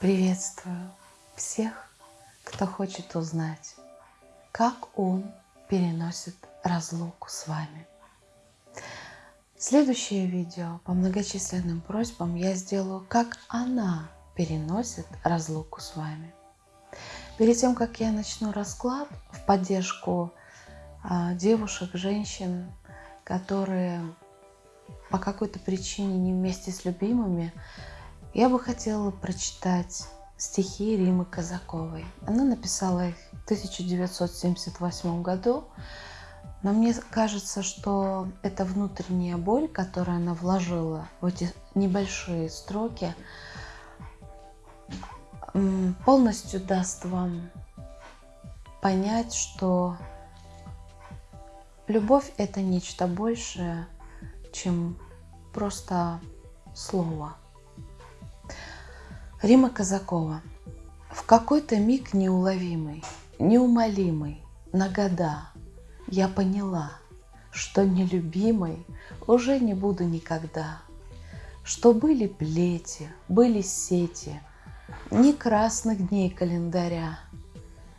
Приветствую всех, кто хочет узнать, как он переносит разлуку с вами. Следующее видео по многочисленным просьбам я сделаю, как она переносит разлуку с вами. Перед тем, как я начну расклад в поддержку а, девушек, женщин, которые по какой-то причине не вместе с любимыми, я бы хотела прочитать стихи Римы Казаковой. Она написала их в 1978 году, но мне кажется, что эта внутренняя боль, которую она вложила в эти небольшие строки, полностью даст вам понять, что любовь это нечто большее, чем просто слово. Рима Казакова. В какой-то миг неуловимый, неумолимый, на года я поняла, что нелюбимой уже не буду никогда. Что были плети, были сети, ни красных дней календаря,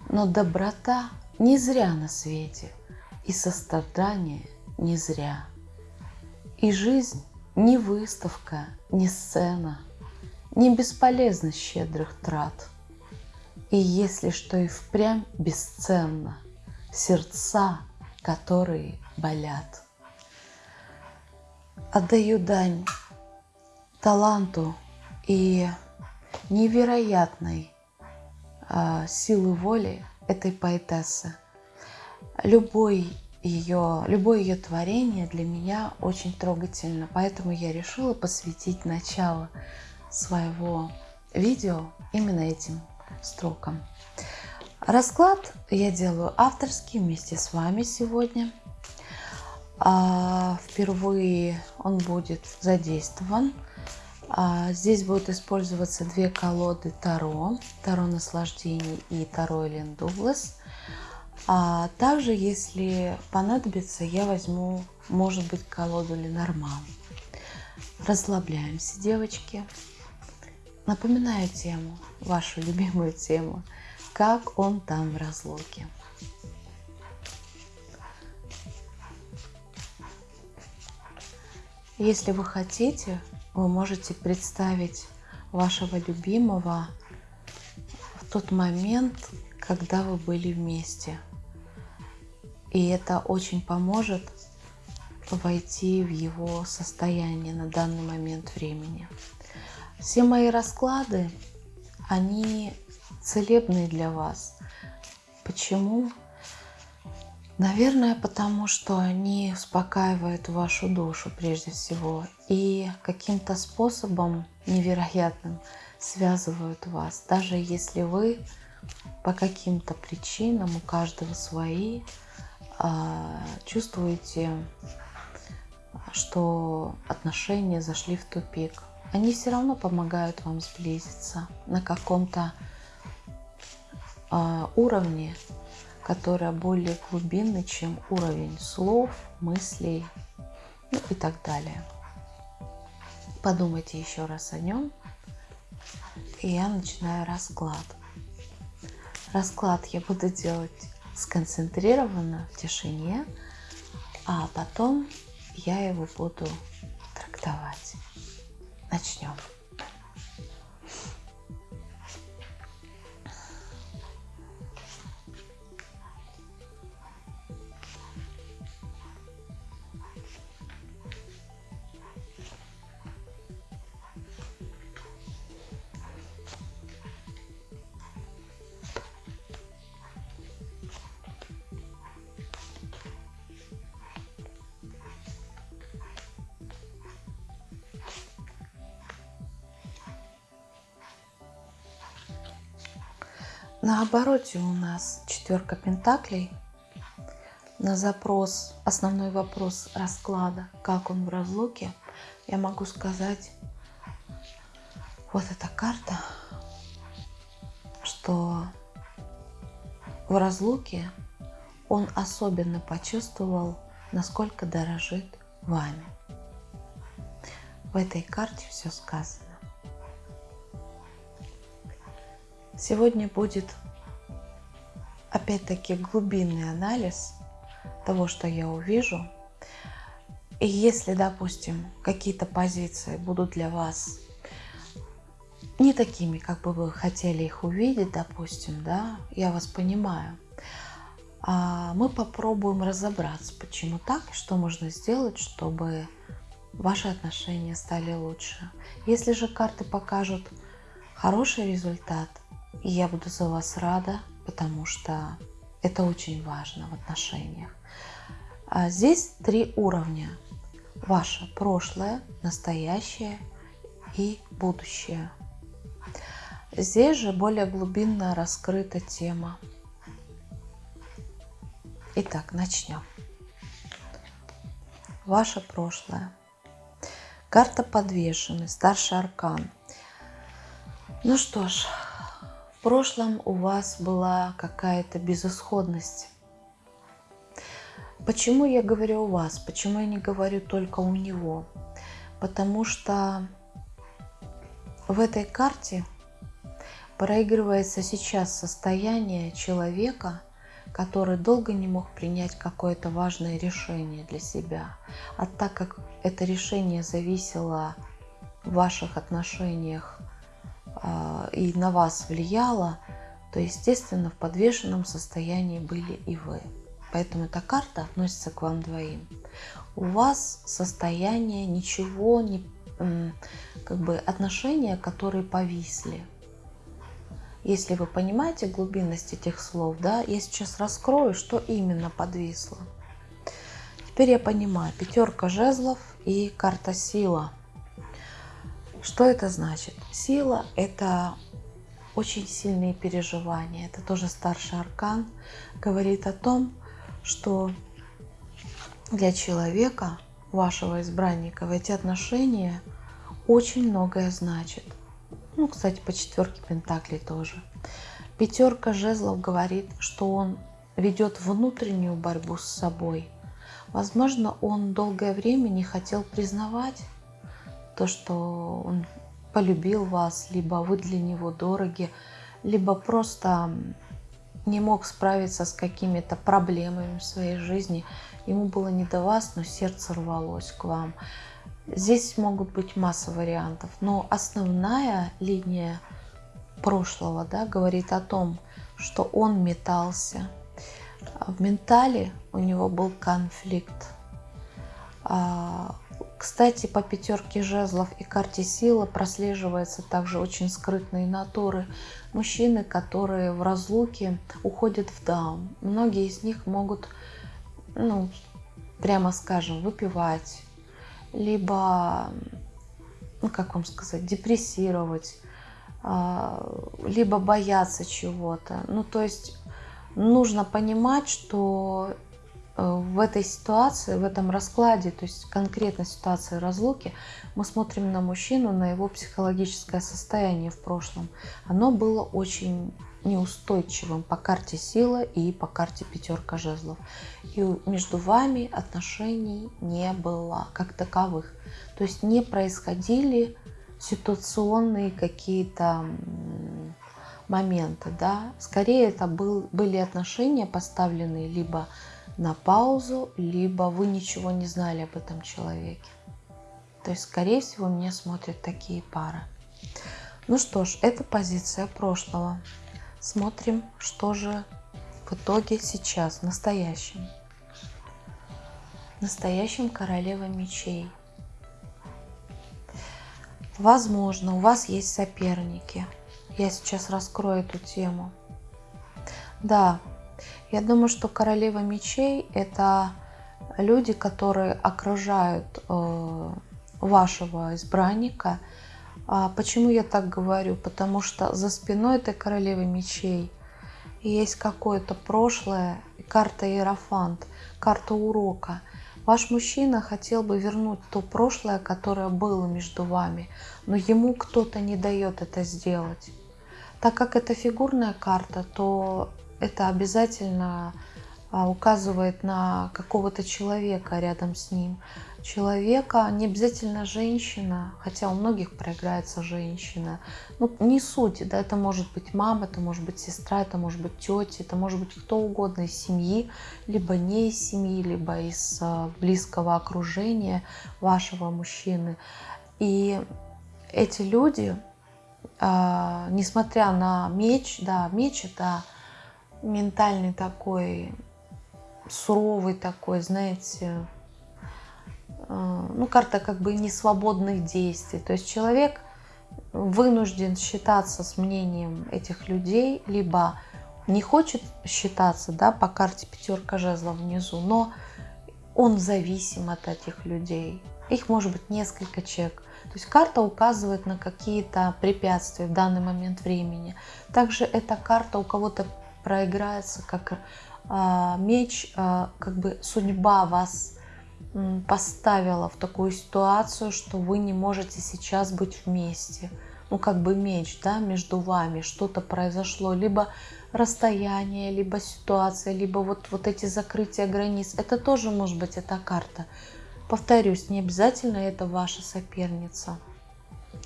но доброта не зря на свете, и сострадание не зря. И жизнь не выставка, не сцена – не бесполезно щедрых трат. И если что и впрямь бесценно, сердца, которые болят. Отдаю дань таланту и невероятной э, силы воли этой поэтессы. Любой ее, любое ее творение для меня очень трогательно, поэтому я решила посвятить начало своего видео именно этим строкам. Расклад я делаю авторский вместе с вами сегодня. А, впервые он будет задействован. А, здесь будут использоваться две колоды Таро. Таро наслаждений и Таро Элен Дуглас. А также, если понадобится, я возьму, может быть, колоду Ленорман. Расслабляемся, девочки. Напоминаю тему, вашу любимую тему, как он там в разлуке. Если вы хотите, вы можете представить вашего любимого в тот момент, когда вы были вместе. И это очень поможет войти в его состояние на данный момент времени. Все мои расклады, они целебные для вас. Почему? Наверное, потому что они успокаивают вашу душу прежде всего и каким-то способом невероятным связывают вас. Даже если вы по каким-то причинам, у каждого свои, а, чувствуете, что отношения зашли в тупик они все равно помогают вам сблизиться на каком-то э, уровне, который более глубинный, чем уровень слов, мыслей ну и так далее. Подумайте еще раз о нем. И я начинаю расклад. Расклад я буду делать сконцентрированно в тишине, а потом я его буду трактовать. Начнем. На обороте у нас четверка пентаклей. На запрос, основной вопрос расклада, как он в разлуке, я могу сказать, вот эта карта, что в разлуке он особенно почувствовал, насколько дорожит вами. В этой карте все сказано. Сегодня будет опять-таки глубинный анализ того, что я увижу. И если, допустим, какие-то позиции будут для вас не такими, как бы вы хотели их увидеть, допустим, да, я вас понимаю, а мы попробуем разобраться, почему так, что можно сделать, чтобы ваши отношения стали лучше. Если же карты покажут хороший результат, я буду за вас рада, потому что это очень важно в отношениях. А здесь три уровня. Ваше прошлое, настоящее и будущее. Здесь же более глубинно раскрыта тема. Итак, начнем. Ваше прошлое. Карта подвешены, старший аркан. Ну что ж, в прошлом у вас была какая-то безысходность. Почему я говорю у вас? Почему я не говорю только у него? Потому что в этой карте проигрывается сейчас состояние человека, который долго не мог принять какое-то важное решение для себя. А так как это решение зависело в ваших отношениях и на вас влияло, то, естественно, в подвешенном состоянии были и вы. Поэтому эта карта относится к вам двоим. У вас состояние ничего не как бы отношения, которые повисли. Если вы понимаете глубинность этих слов, да, я сейчас раскрою, что именно подвисло. Теперь я понимаю, пятерка жезлов и карта сила. Что это значит? Сила – это очень сильные переживания. Это тоже старший аркан. Говорит о том, что для человека, вашего избранника, в эти отношения очень многое значит – ну, кстати, по четверке Пентаклей тоже. Пятерка жезлов говорит, что он ведет внутреннюю борьбу с собой. Возможно, он долгое время не хотел признавать то, что он полюбил вас, либо вы для него дороги, либо просто не мог справиться с какими-то проблемами в своей жизни. Ему было не до вас, но сердце рвалось к вам. Здесь могут быть масса вариантов, но основная линия прошлого да, говорит о том, что он метался. В ментале у него был конфликт. Кстати, по пятерке жезлов и карте силы прослеживается также очень скрытные натуры. Мужчины, которые в разлуке уходят в даун. Многие из них могут, ну, прямо скажем, выпивать, либо, ну как вам сказать, депрессировать, а, либо бояться чего-то. Ну то есть нужно понимать, что в этой ситуации, в этом раскладе, то есть конкретно ситуации разлуки, мы смотрим на мужчину, на его психологическое состояние в прошлом. Оно было очень неустойчивым по карте сила и по карте пятерка жезлов. И между вами отношений не было как таковых. То есть не происходили ситуационные какие-то моменты. Да? Скорее это был, были отношения поставленные либо на паузу, либо вы ничего не знали об этом человеке. То есть, скорее всего, меня смотрят такие пары. Ну что ж, это позиция прошлого. Смотрим, что же в итоге сейчас, в настоящем. В настоящем королева мечей. Возможно, у вас есть соперники. Я сейчас раскрою эту тему. Да, я думаю, что королева мечей – это люди, которые окружают э, вашего избранника – а почему я так говорю? Потому что за спиной этой королевы мечей есть какое-то прошлое, карта Иерофант, карта урока. Ваш мужчина хотел бы вернуть то прошлое, которое было между вами, но ему кто-то не дает это сделать. Так как это фигурная карта, то это обязательно а, указывает на какого-то человека рядом с ним. Человека, не обязательно женщина, хотя у многих проиграется женщина. Ну, не суть, да, это может быть мама, это может быть сестра, это может быть тетя, это может быть кто угодно из семьи, либо не из семьи, либо из а, близкого окружения вашего мужчины. И эти люди, а, несмотря на меч, да, меч это ментальный такой суровый такой, знаете, э, ну, карта как бы не свободных действий. То есть человек вынужден считаться с мнением этих людей, либо не хочет считаться, да, по карте пятерка жезлов внизу, но он зависим от этих людей. Их может быть несколько человек. То есть карта указывает на какие-то препятствия в данный момент времени. Также эта карта у кого-то проиграется как а, меч, а, как бы судьба вас поставила в такую ситуацию, что вы не можете сейчас быть вместе. Ну, как бы меч, да, между вами что-то произошло, либо расстояние, либо ситуация, либо вот, вот эти закрытия границ. Это тоже может быть эта карта. Повторюсь, не обязательно это ваша соперница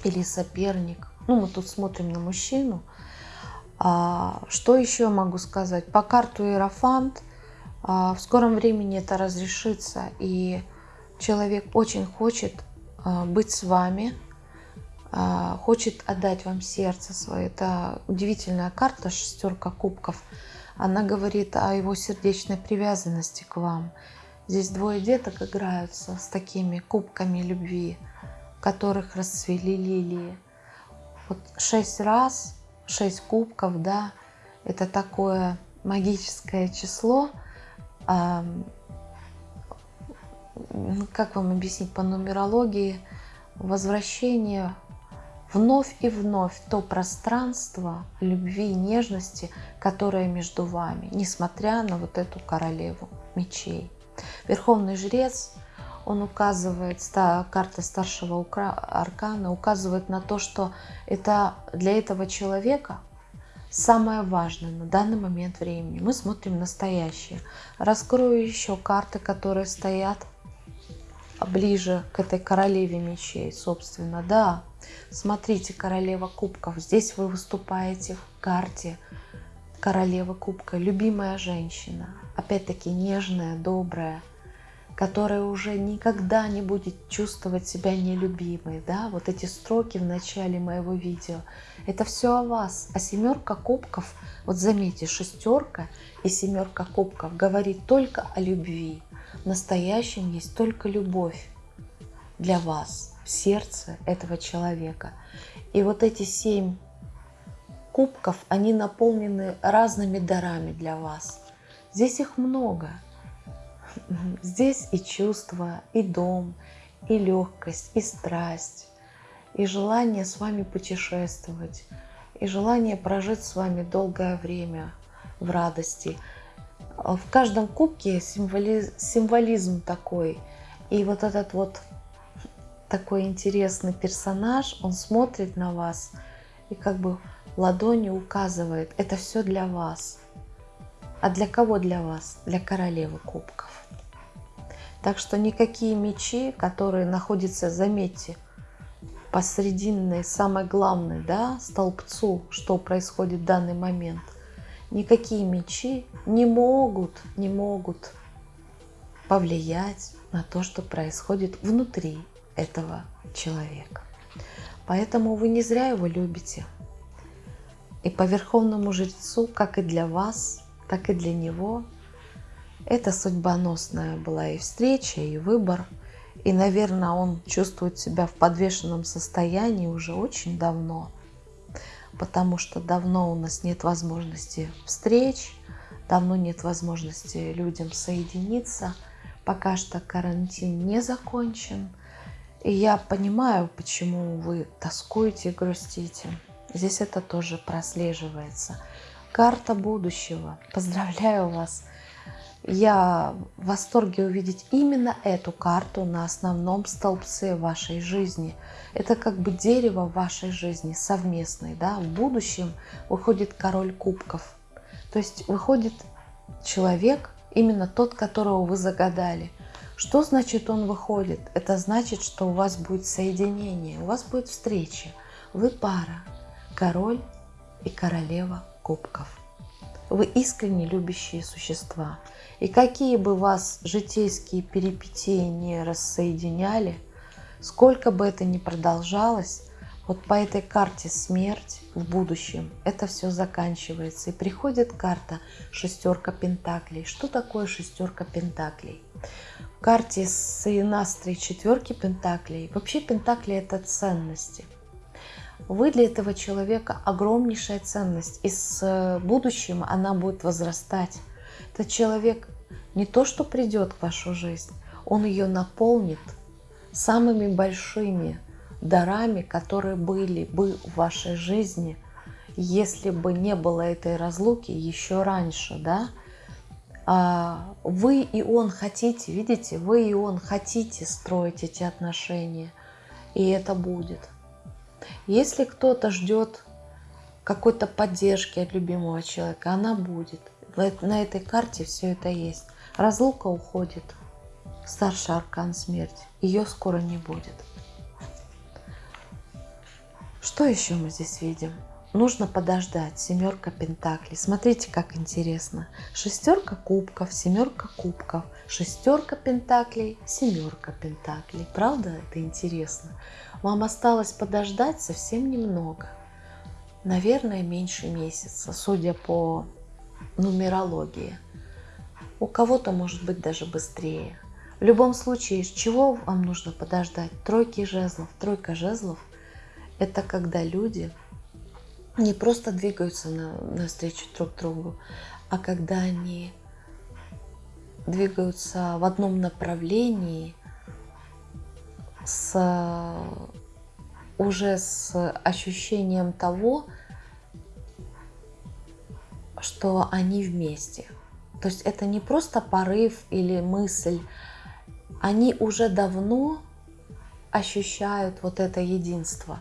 или соперник. Ну, мы тут смотрим на мужчину, что еще могу сказать? По карту Иерофант а, в скором времени это разрешится, и человек очень хочет а, быть с вами, а, хочет отдать вам сердце свое. Это удивительная карта, шестерка кубков. Она говорит о его сердечной привязанности к вам. Здесь двое деток играются с такими кубками любви, в которых расцвели лилии. Вот шесть раз 6 кубков, да, это такое магическое число. Ну, как вам объяснить по нумерологии? Возвращение вновь и вновь то пространство любви и нежности, которое между вами, несмотря на вот эту королеву мечей. Верховный жрец он указывает, карта старшего аркана указывает на то, что это для этого человека самое важное на данный момент времени. Мы смотрим настоящее. Раскрою еще карты, которые стоят ближе к этой королеве мечей, собственно. Да, смотрите, королева кубков. Здесь вы выступаете в карте королева кубка, любимая женщина. Опять-таки нежная, добрая, которая уже никогда не будет чувствовать себя нелюбимой. Да? Вот эти строки в начале моего видео. Это все о вас. А семерка кубков, вот заметьте, шестерка и семерка кубков говорит только о любви. В настоящем есть только любовь для вас в сердце этого человека. И вот эти семь кубков, они наполнены разными дарами для вас. Здесь их много – Здесь и чувства, и дом, и легкость, и страсть, и желание с вами путешествовать, и желание прожить с вами долгое время в радости. В каждом кубке символизм, символизм такой. И вот этот вот такой интересный персонаж, он смотрит на вас и как бы ладонью указывает, это все для вас. А для кого для вас? Для королевы кубков. Так что никакие мечи, которые находятся, заметьте, посрединной, самой главной, да, столбцу, что происходит в данный момент, никакие мечи не могут, не могут повлиять на то, что происходит внутри этого человека. Поэтому вы не зря его любите. И по Верховному Жрецу, как и для вас, так и для него, это судьбоносная была и встреча, и выбор. И, наверное, он чувствует себя в подвешенном состоянии уже очень давно, потому что давно у нас нет возможности встреч, давно нет возможности людям соединиться. Пока что карантин не закончен. И я понимаю, почему вы тоскуете и грустите. Здесь это тоже прослеживается. Карта будущего. Поздравляю вас я в восторге увидеть именно эту карту на основном столбце вашей жизни. Это как бы дерево вашей жизни совместной. Да? В будущем выходит король кубков. То есть выходит человек именно тот, которого вы загадали. Что значит он выходит? Это значит, что у вас будет соединение, у вас будет встреча. Вы пара, король и королева кубков. Вы искренне любящие существа. И какие бы вас житейские перипетии не рассоединяли, сколько бы это ни продолжалось, вот по этой карте смерть в будущем, это все заканчивается. И приходит карта шестерка пентаклей. Что такое шестерка пентаклей? В карте с инастрой четверки пентаклей. Вообще пентакли это ценности. Вы для этого человека огромнейшая ценность. И с будущим она будет возрастать. Этот человек не то, что придет в вашу жизнь, он ее наполнит самыми большими дарами, которые были бы в вашей жизни, если бы не было этой разлуки еще раньше, да, а вы и он хотите, видите, вы и он хотите строить эти отношения, и это будет. Если кто-то ждет какой-то поддержки от любимого человека, она будет. На этой карте все это есть. Разлука уходит. Старший аркан смерть. Ее скоро не будет. Что еще мы здесь видим? Нужно подождать. Семерка пентаклей. Смотрите, как интересно. Шестерка кубков, семерка кубков, шестерка пентаклей, семерка пентаклей. Правда, это интересно? Вам осталось подождать совсем немного. Наверное, меньше месяца, судя по нумерологии. У кого-то может быть даже быстрее. В любом случае, чего вам нужно подождать? Тройки жезлов. Тройка жезлов – это когда люди не просто двигаются на, навстречу друг другу, а когда они двигаются в одном направлении с уже с ощущением того, что они вместе. То есть это не просто порыв или мысль, они уже давно ощущают вот это единство.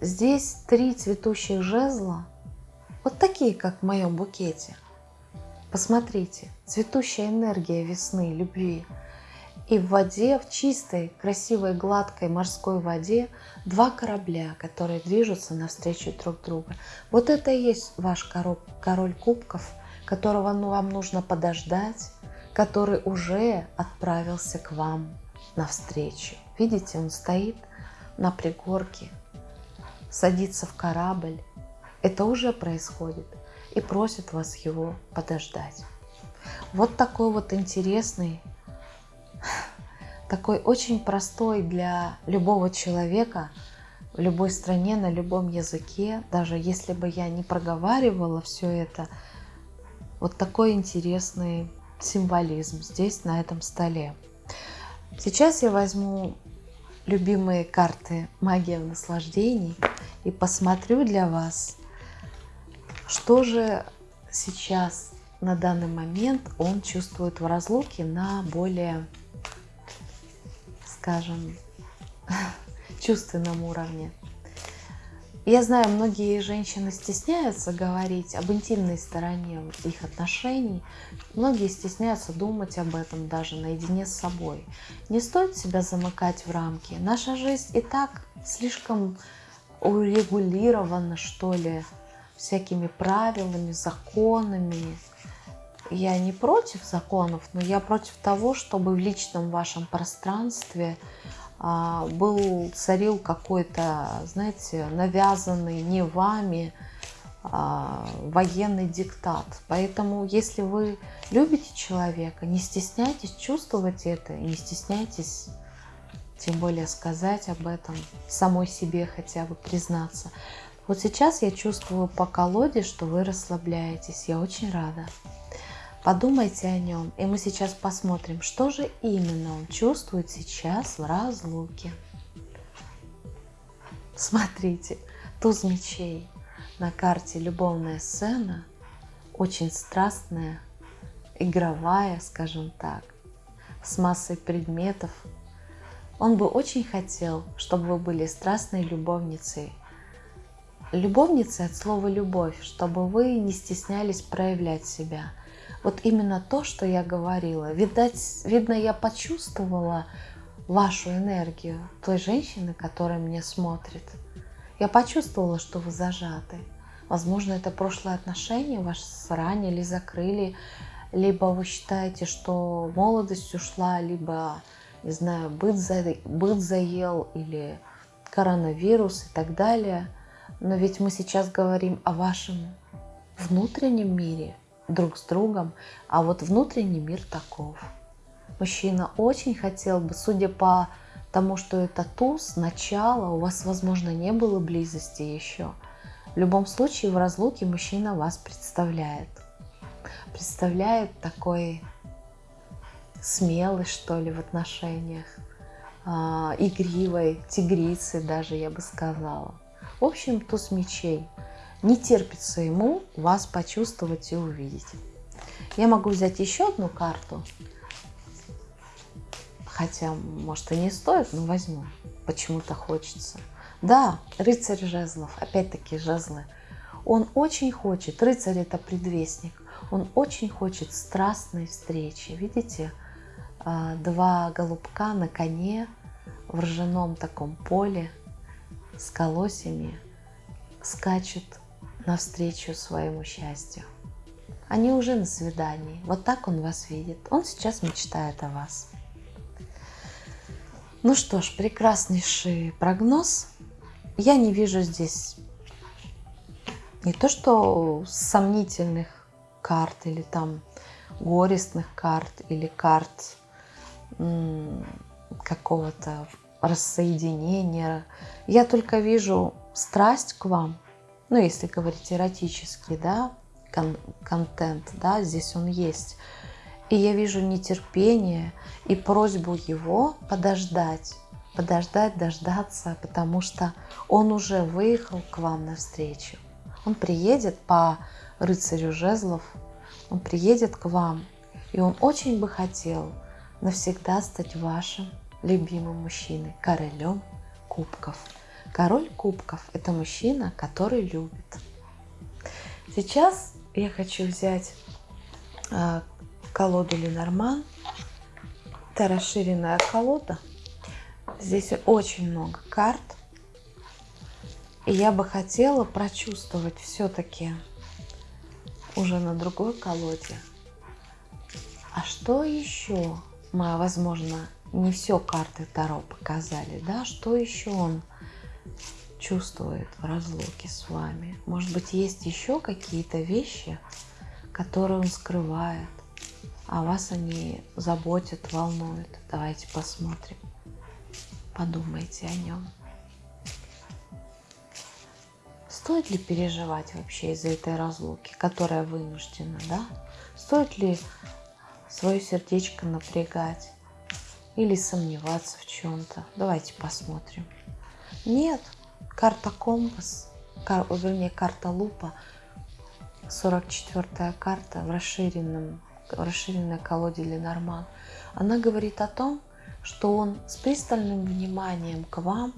Здесь три цветущих жезла, вот такие, как в моем букете. Посмотрите, цветущая энергия весны, любви. И в воде, в чистой, красивой, гладкой морской воде два корабля, которые движутся навстречу друг друга. Вот это и есть ваш король, король кубков, которого ну, вам нужно подождать, который уже отправился к вам навстречу. Видите, он стоит на пригорке, садится в корабль. Это уже происходит. И просит вас его подождать. Вот такой вот интересный, такой очень простой для любого человека в любой стране, на любом языке, даже если бы я не проговаривала все это, вот такой интересный символизм здесь, на этом столе. Сейчас я возьму любимые карты «Магия в наслаждении» и посмотрю для вас, что же сейчас на данный момент он чувствует в разлуке на более, скажем, чувственном уровне. Я знаю, многие женщины стесняются говорить об интимной стороне их отношений. Многие стесняются думать об этом даже наедине с собой. Не стоит себя замыкать в рамки. Наша жизнь и так слишком урегулирована, что ли, всякими правилами, законами. Я не против законов, но я против того, чтобы в личном вашем пространстве а, был, царил какой-то, знаете, навязанный не вами а, военный диктат. Поэтому, если вы любите человека, не стесняйтесь чувствовать это, не стесняйтесь тем более сказать об этом, самой себе хотя бы признаться. Вот сейчас я чувствую по колоде, что вы расслабляетесь. Я очень рада. Подумайте о нем, и мы сейчас посмотрим, что же именно он чувствует сейчас в разлуке. Смотрите, туз мечей на карте любовная сцена, очень страстная, игровая, скажем так, с массой предметов. Он бы очень хотел, чтобы вы были страстной любовницей. Любовницей от слова «любовь», чтобы вы не стеснялись проявлять себя – Вот именно то, что я говорила. Видать, видно, я почувствовала вашу энергию той женщины, которая мне смотрит. Я почувствовала, что вы зажаты. Возможно, это прошлое отношение вас ранили, закрыли, либо вы считаете, что молодость ушла, либо, не знаю, быт, за, быт заел, или коронавирус и так далее. Но ведь мы сейчас говорим о вашем внутреннем мире друг с другом, а вот внутренний мир таков. Мужчина очень хотел бы, судя по тому, что это туз, начало, у вас, возможно, не было близости еще. В любом случае, в разлуке мужчина вас представляет. Представляет такой смелый, что ли, в отношениях, э, игривой, тигрицы даже, я бы сказала. В общем, туз мечей. Не терпится ему вас почувствовать и увидеть. Я могу взять еще одну карту, хотя, может, и не стоит, но возьму. Почему-то хочется. Да, рыцарь жезлов, опять-таки жезлы. Он очень хочет, рыцарь это предвестник, он очень хочет страстной встречи. Видите, а, два голубка на коне в ржаном таком поле с колосьями скачут навстречу своему счастью. Они уже на свидании. Вот так он вас видит. Он сейчас мечтает о вас. Ну что ж, прекраснейший прогноз. Я не вижу здесь не то что сомнительных карт или там горестных карт или карт какого-то рассоединения. Я только вижу страсть к вам, ну, если говорить эротический, да, кон контент, да, здесь он есть. И я вижу нетерпение и просьбу его подождать, подождать, дождаться, потому что он уже выехал к вам навстречу. Он приедет по рыцарю жезлов, он приедет к вам, и он очень бы хотел навсегда стать вашим любимым мужчиной, королем кубков. Король кубков – это мужчина, который любит. Сейчас я хочу взять э, колоду Ленорман. Это расширенная колода. Здесь очень много карт. И я бы хотела прочувствовать все-таки уже на другой колоде. А что еще мы, возможно, не все карты Таро показали, да? Что еще он чувствует в разлуке с вами. Может быть, есть еще какие-то вещи, которые он скрывает, а вас они заботят, волнуют. Давайте посмотрим. Подумайте о нем. Стоит ли переживать вообще из-за этой разлуки, которая вынуждена, да? Стоит ли свое сердечко напрягать или сомневаться в чем-то? Давайте посмотрим. Нет, карта компас, кар, вернее карта лупа, 44 карта в расширенном, в расширенной колоде Ленорман, она говорит о том, что он с пристальным вниманием к вам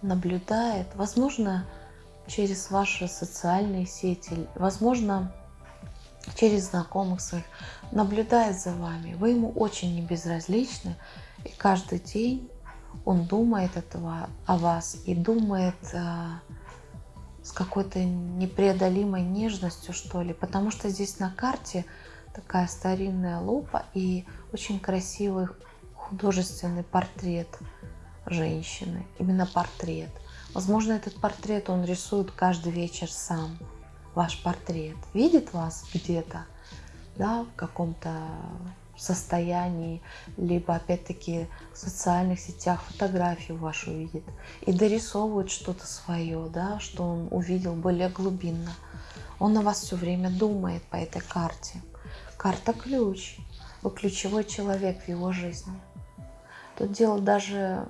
наблюдает, возможно, через ваши социальные сети, возможно, через знакомых своих, наблюдает за вами. Вы ему очень небезразличны, и каждый день он думает этого о вас и думает э, с какой-то непреодолимой нежностью, что ли, потому что здесь на карте такая старинная лупа и очень красивый художественный портрет женщины, именно портрет. Возможно, этот портрет он рисует каждый вечер сам, ваш портрет. Видит вас где-то, да, в каком-то состоянии, либо опять-таки в социальных сетях фотографию вашу видит и дорисовывает что-то свое, да, что он увидел более глубинно. Он на вас все время думает по этой карте. Карта ключ. Вы ключевой человек в его жизни. Тут дело даже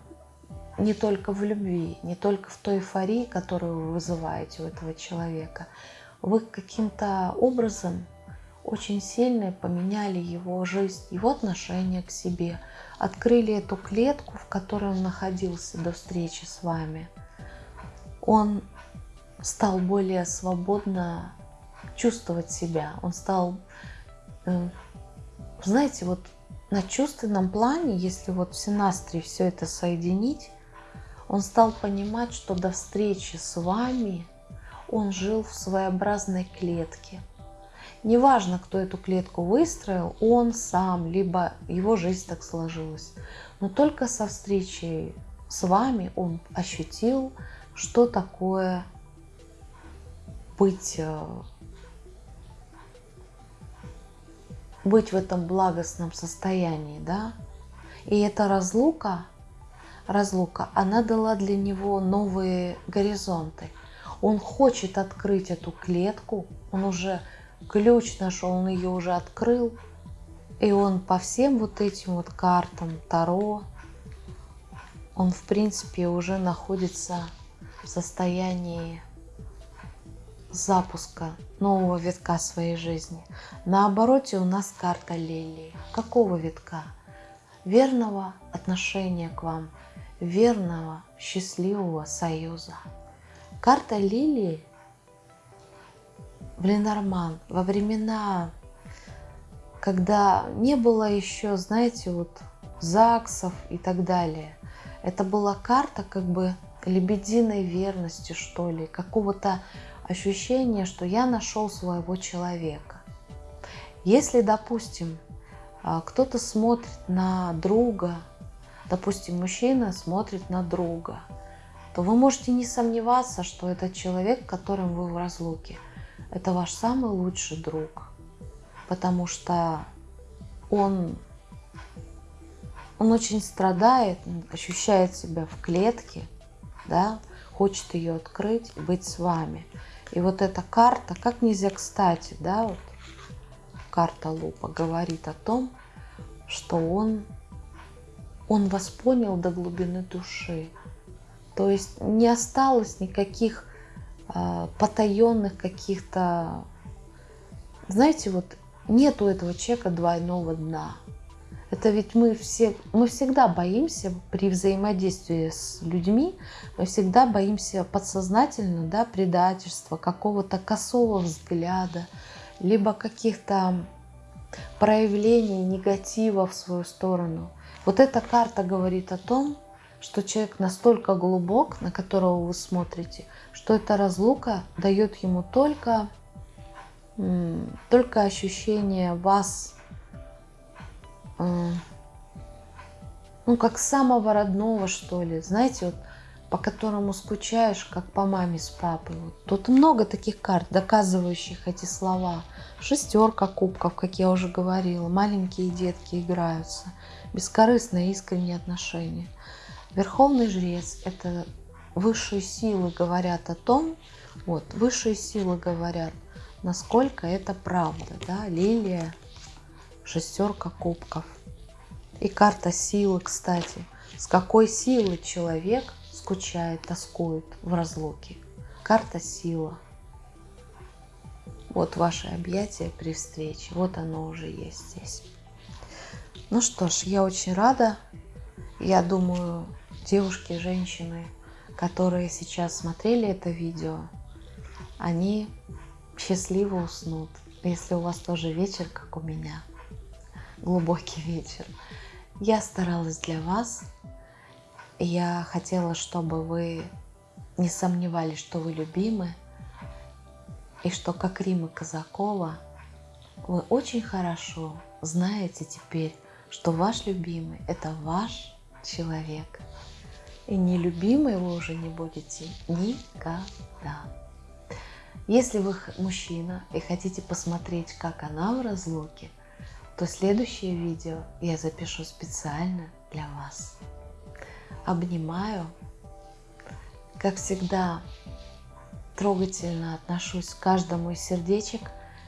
не только в любви, не только в той эйфории, которую вы вызываете у этого человека. Вы каким-то образом очень сильно поменяли его жизнь, его отношение к себе, открыли эту клетку, в которой он находился до встречи с вами. Он стал более свободно чувствовать себя, он стал э, знаете, вот на чувственном плане, если вот в Синастре все это соединить, он стал понимать, что до встречи с вами он жил в своеобразной клетке. Неважно, кто эту клетку выстроил, он сам, либо его жизнь так сложилась. Но только со встречей с вами он ощутил, что такое быть, э, быть в этом благостном состоянии, да. И эта разлука, разлука, она дала для него новые горизонты. Он хочет открыть эту клетку, он уже ключ нашел, он ее уже открыл, и он по всем вот этим вот картам Таро, он в принципе уже находится в состоянии запуска нового витка своей жизни. На обороте у нас карта лилии. Какого витка? Верного отношения к вам, верного, счастливого союза. Карта лилии в Ленорман во времена, когда не было еще, знаете, вот ЗАГСов и так далее. Это была карта как бы лебединой верности, что ли, какого-то ощущения, что я нашел своего человека. Если, допустим, а, кто-то смотрит на друга, допустим, мужчина смотрит на друга, то вы можете не сомневаться, что этот человек, которым вы в разлуке, это ваш самый лучший друг, потому что он, он очень страдает, ощущает себя в клетке, да, хочет ее открыть, быть с вами. И вот эта карта, как нельзя кстати, да, вот карта Лупа говорит о том, что он, он вас понял до глубины души. То есть не осталось никаких потаенных каких-то, знаете, вот нету этого человека двойного дна. Это ведь мы все, мы всегда боимся при взаимодействии с людьми, мы всегда боимся подсознательно, да, предательства, какого-то косого взгляда, либо каких-то проявлений негатива в свою сторону. Вот эта карта говорит о том, что человек настолько глубок, на которого вы смотрите, что эта разлука дает ему только, только ощущение вас ну, как самого родного, что ли. Знаете, вот по которому скучаешь, как по маме с папой. Вот. Тут много таких карт, доказывающих эти слова. Шестерка кубков, как я уже говорила. Маленькие детки играются. Бескорыстные, искренние отношения. Верховный жрец – это высшие силы говорят о том, вот, высшие силы говорят, насколько это правда, да, лилия, шестерка кубков. И карта силы, кстати. С какой силы человек скучает, тоскует в разлуке. Карта сила. Вот ваше объятие при встрече. Вот оно уже есть здесь. Ну что ж, я очень рада. Я думаю, девушки, женщины, которые сейчас смотрели это видео, они счастливо уснут, если у вас тоже вечер, как у меня глубокий вечер. Я старалась для вас. Я хотела, чтобы вы не сомневались, что вы любимы, и что, как Рима Казакова, вы очень хорошо знаете теперь, что ваш любимый – это ваш человек. И нелюбимой вы уже не будете никогда. Если вы мужчина и хотите посмотреть, как она в разлуке – то следующее видео я запишу специально для вас. Обнимаю. Как всегда, трогательно отношусь к каждому из сердечек,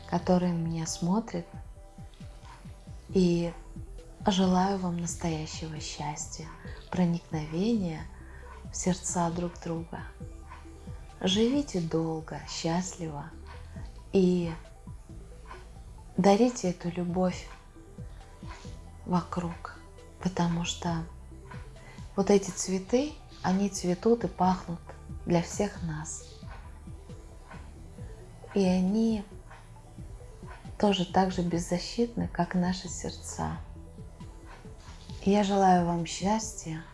которые меня смотрят. И желаю вам настоящего счастья, проникновения в сердца друг друга. Живите долго, счастливо и дарите эту любовь вокруг, потому что вот эти цветы, они цветут и пахнут для всех нас. И они тоже так же беззащитны, как наши сердца. Я желаю вам счастья,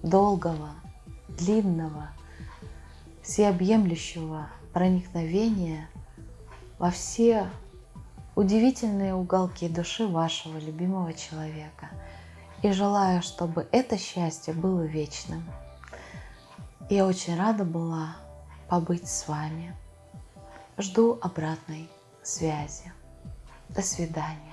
долгого, длинного, всеобъемлющего проникновения во все удивительные уголки души вашего любимого человека. И желаю, чтобы это счастье было вечным. Я очень рада была побыть с вами. Жду обратной связи. До свидания.